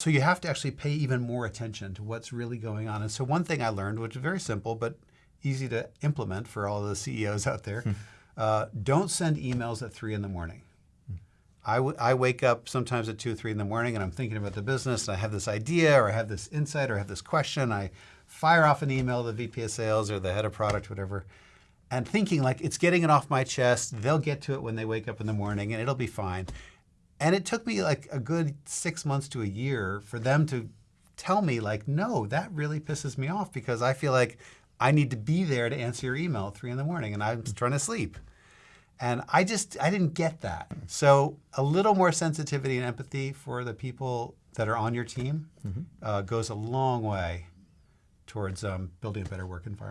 So you have to actually pay even more attention to what's really going on. And so one thing I learned, which is very simple but easy to implement for all the CEOs out there, uh, don't send emails at three in the morning. I, I wake up sometimes at two or three in the morning and I'm thinking about the business and I have this idea or I have this insight or I have this question. I fire off an email to the VP of sales or the head of product, whatever, and thinking like it's getting it off my chest. They'll get to it when they wake up in the morning and it'll be fine. And it took me like a good six months to a year for them to tell me like, no, that really pisses me off because I feel like I need to be there to answer your email at three in the morning and I'm trying to sleep. And I just, I didn't get that. So a little more sensitivity and empathy for the people that are on your team uh, goes a long way towards um, building a better work environment.